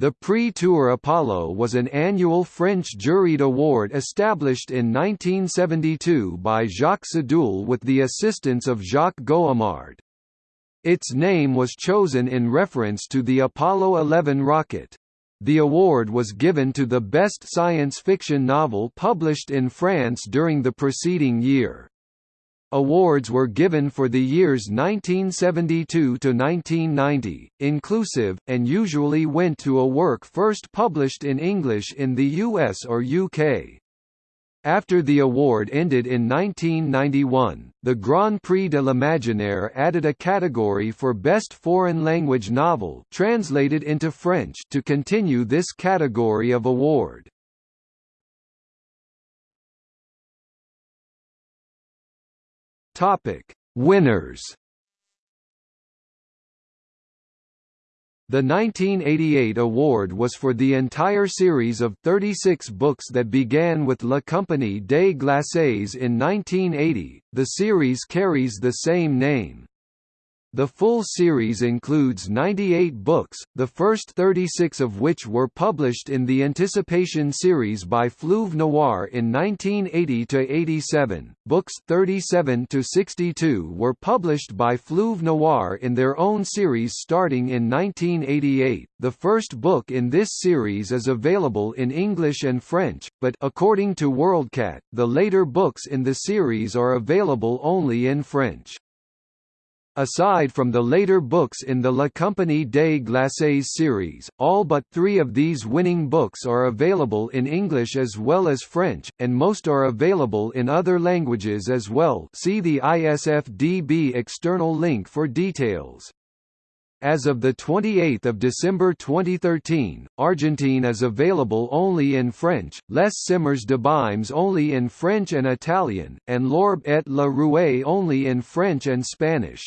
The Prix Tour Apollo was an annual French juried award established in 1972 by Jacques Sadoul with the assistance of Jacques Goimard. Its name was chosen in reference to the Apollo 11 rocket. The award was given to the best science fiction novel published in France during the preceding year. Awards were given for the years 1972 to 1990, inclusive, and usually went to a work first published in English in the US or UK. After the award ended in 1991, the Grand Prix de l'Imaginaire added a category for Best Foreign Language Novel translated into French to continue this category of award. Topic: Winners. The 1988 award was for the entire series of 36 books that began with La Compagnie des Glaces in 1980. The series carries the same name. The full series includes 98 books, the first 36 of which were published in the Anticipation series by Fleuve Noir in 1980–87. Books 37–62 were published by Fleuve Noir in their own series starting in 1988. The first book in this series is available in English and French, but according to WorldCat, the later books in the series are available only in French. Aside from the later books in the La Compagnie des Glaces series, all but three of these winning books are available in English as well as French, and most are available in other languages as well see the ISFDB external link for details. As of 28 December 2013, Argentine is available only in French, Les Semeurs d'abîmes only in French and Italian, and L'Orbe et la Roue only in French and Spanish.